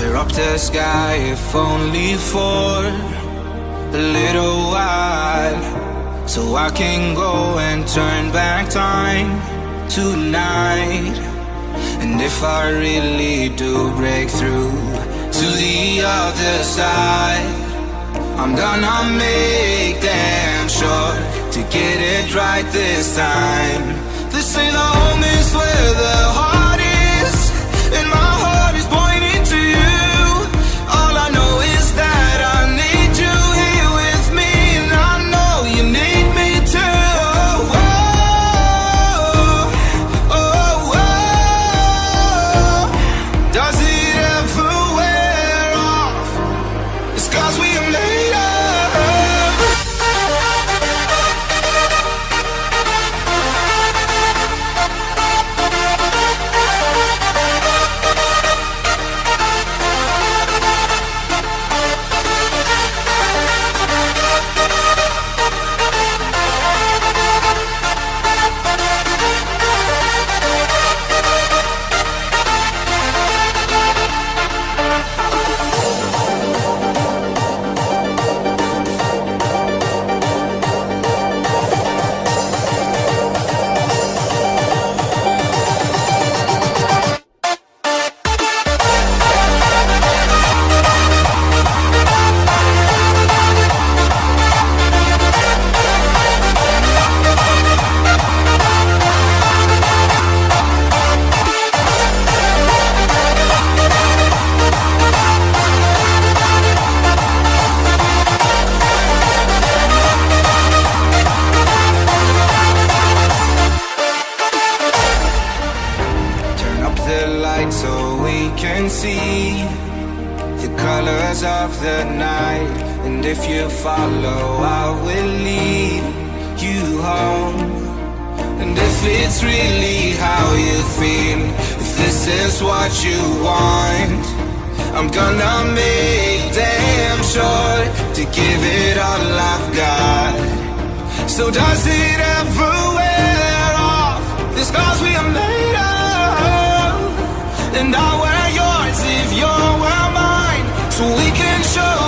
the sky, if only for a little while. So I can go and turn back time tonight. And if I really do break through to the other side, I'm gonna make damn sure to get it right this time. They say the is where the the light so we can see the colors of the night. And if you follow, I will lead you home. And if it's really how you feel, if this is what you want, I'm gonna make damn sure to give it all I've got. So does it ever And I wear yours if you're wear mine, so we can show